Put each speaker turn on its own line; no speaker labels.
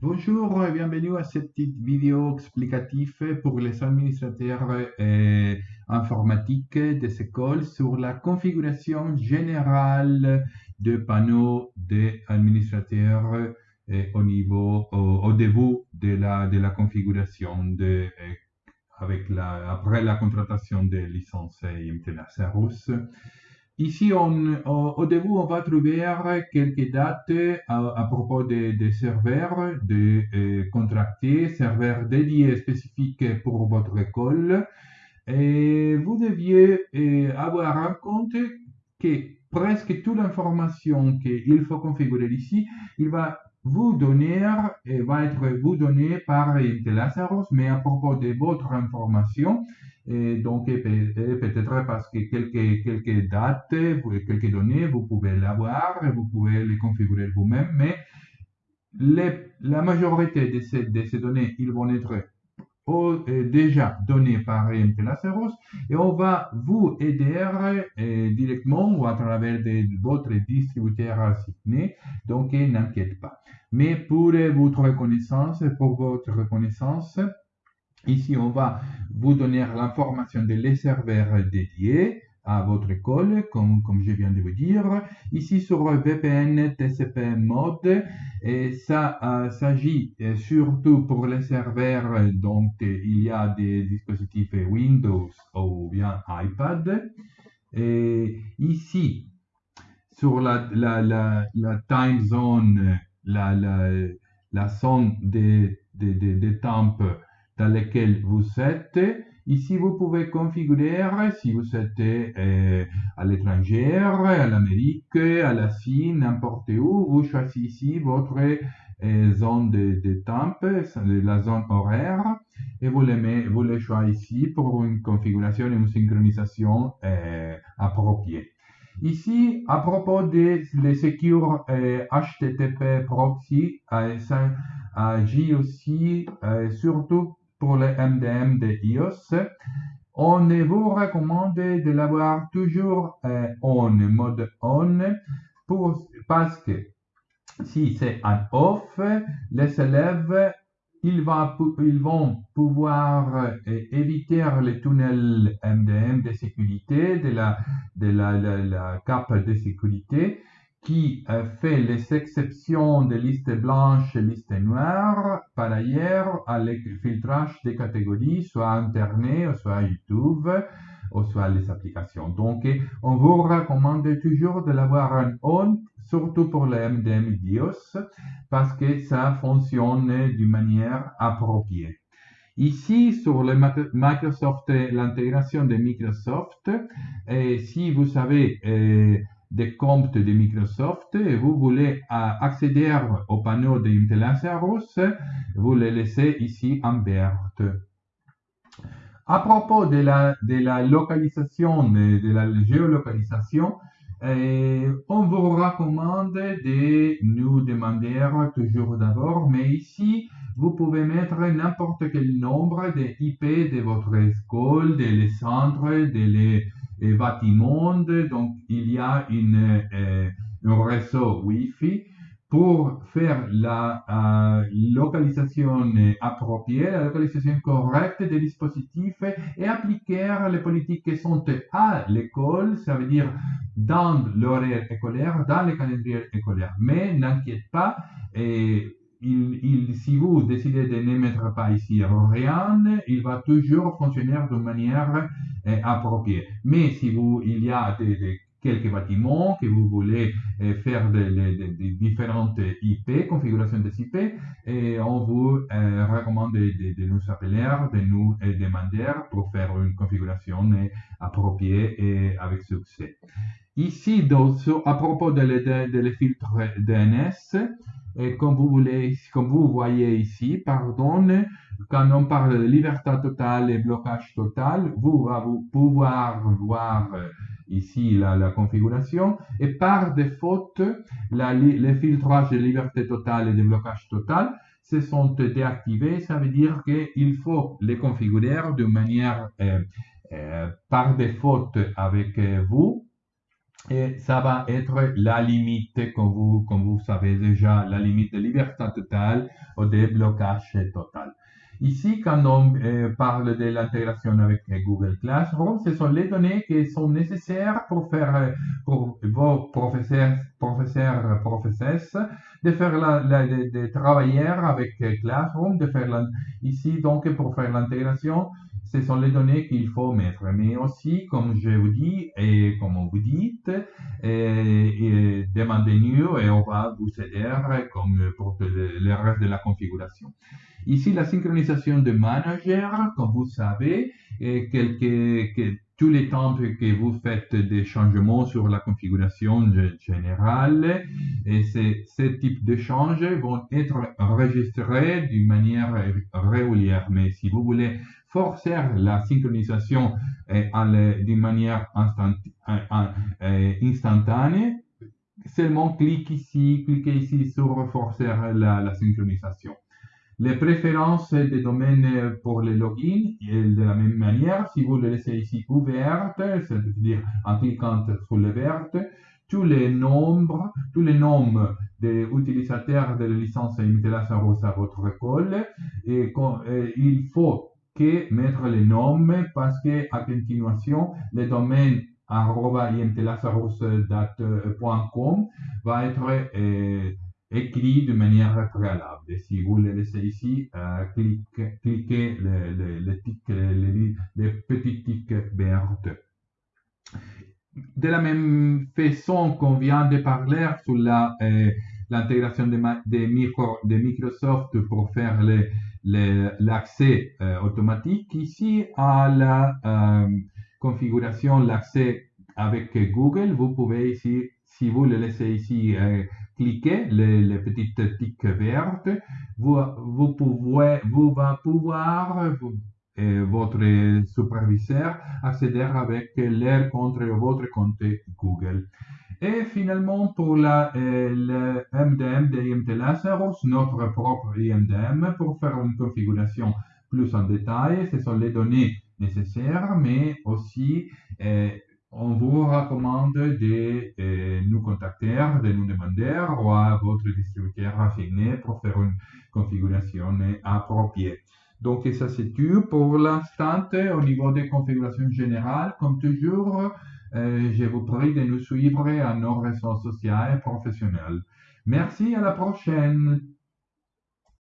Bonjour et bienvenue à cette petite vidéo explicative pour les administrateurs euh, informatiques des écoles sur la configuration générale de panneaux des administrateurs euh, au niveau, au, début de la, configuration de, euh, avec la, après la contratation des licences IMT russe. Ici, au, début, on va trouver quelques dates à, propos des de serveurs de euh, contractés, serveurs dédiés spécifiques pour votre école. Et vous deviez euh, avoir en compte que presque toute l'information qu'il faut configurer ici, il va vous donner, et va être vous donné par Intelasaros, mais à propos de votre information, et donc, peut-être parce que quelques, quelques dates, quelques données, vous pouvez l'avoir, vous pouvez les configurer vous-même, mais la majorité de ces, de ces données, ils vont être déjà données par MTLaceros et on va vous aider directement ou à travers votre distributeur assigné, donc n'inquiète pas. Mais pour votre reconnaissance, pour votre reconnaissance, Ici, on va vous donner l'information des serveurs dédiés à votre école, comme, je viens de vous dire. Ici, sur VPN TCP Mode, et ça euh, s'agit euh, surtout pour les serveurs, donc il y a des dispositifs Windows ou bien iPad. Et ici, sur la, la, la, la time zone, la, la, zone des, des, des, des temps dans lesquels vous êtes. Ici, vous pouvez configurer si vous êtes euh, à l'étranger, à l'Amérique, à la Chine, n'importe où. Vous choisissez ici votre euh, zone de, temps, la zone horaire, et vous les, vous les choisissez pour une configuration et une synchronisation euh, appropriée. Ici, à propos des les secure HTTP proxy, ça agit aussi surtout pour le MDM de iOS, on vous recommande de l'avoir toujours euh, on, mode on, parce que si c'est un off, les élèves ils, vont pouvoir euh, éviter les tunnels MDM de sécurité, de la, de la cape de sécurité, qui fait les exceptions de listes blanches et listes noires, par ailleurs, à le filtrage des catégories, soit Internet, soit YouTube, ou soit les applications. Donc, on vous recommande toujours de l'avoir en on, surtout pour le MDM BIOS, parce que ça fonctionne d'une manière appropriée. Ici, sur le Microsoft, l'intégration de Microsoft, si vous savez, euh, des comptes de Microsoft et vous voulez euh, accéder au panneau de Intelaceros, vous le laissez ici en vert. À propos de la, de localisation, de, la géolocalisation, euh, on vous recommande de nous demander toujours d'abord, mais ici, vous pouvez mettre n'importe quel nombre de IP de votre école, des centres, des bâtiments. Donc, il y a une, euh, un réseau Wi-Fi pour faire la euh, localisation appropriée, la localisation correcte des dispositifs et appliquer les politiques qui sont à l'école, ça veut dire dans l'horaire écolaire, dans le calendrier écolaire. Mais n'inquiète pas, et si vous décidez de ne mettre pas ici rien, il va toujours fonctionner de manière euh, appropriée. Mais si vous, il y a des, quelques bâtiments que vous voulez euh, faire des, différentes IP, configurations des IP, et on vous recommande de, nous appeler, de nous demander pour faire une configuration appropriée et avec succès. Ici, donc, à propos de, les filtres DNS, et comme vous, voulez, comme vous voyez ici, pardon, quand on parle de liberté totale et blocage total, vous allez pouvoir voir euh, ici la, configuration. Et par défaut, les filtrages de liberté totale et de blocage total se sont déactivés. Ça veut dire qu'il faut les configurer de manière euh, euh, par défaut avec vous et ça va être la limite, comme vous, comme vous savez déjà, la limite de liberté totale ou de blocage total. Ici, quand on euh, parle de l'intégration avec Google Classroom, ce sont les données qui sont nécessaires pour faire, pour vos professeurs, professeurs, professeuses, de faire la, de, travailler avec Classroom, de faire ici donc pour faire l'intégration, ce sont les données qu'il faut mettre. Mais aussi, comme je vous dis et comme vous dites, demandez-nous et on va vous aider comme pour le reste de la configuration. Ici, la synchronisation de manager, comme vous savez, et quelques, tous les temps que vous faites des changements sur la configuration générale, et ces, types de changements vont être enregistrés d'une manière régulière. Mais si vous voulez forcer la synchronisation euh, d'une manière euh, instantanée, seulement cliquez ici, cliquez ici sur forcer la synchronisation. Les préférences des domaines pour les logins, de la même manière, si vous le laissez ici ouverte, c'est-à-dire en cliquant sur le vert, tous les nombres, tous les noms des utilisateurs de la licence Imitelas à votre école, et, il faut que mettre les noms parce que à continuation, le domaine imtelasarros.com va être euh, écrit de manière préalable. Si vous le laissez ici, euh, cliquez, le, le, tics verts. De la même façon qu'on vient de parler sur euh, l'intégration de, de, Microsoft pour faire l'accès euh, automatique, ici à la configuration, l'accès avec Google, vous pouvez ici, si vous le laissez ici cliquez les, petites tiques vertes, vous, pouvez, vous va pouvoir, votre superviseur, accéder avec leur compte, votre compte Google. Et finalement, pour la, euh, le MDM de IMT Lazarus, notre propre IMDM, pour faire une configuration plus en détail, ce sont les données nécessaires, mais aussi euh, on vous recommande de nous contacter, de nous demander ou à votre distributeur affiné pour faire une configuration appropriée. Donc, ça c'est tout pour l'instant au niveau des configurations générales. Comme toujours, euh, je vous prie de nous suivre à nos réseaux sociaux et professionnels. Merci, à la prochaine.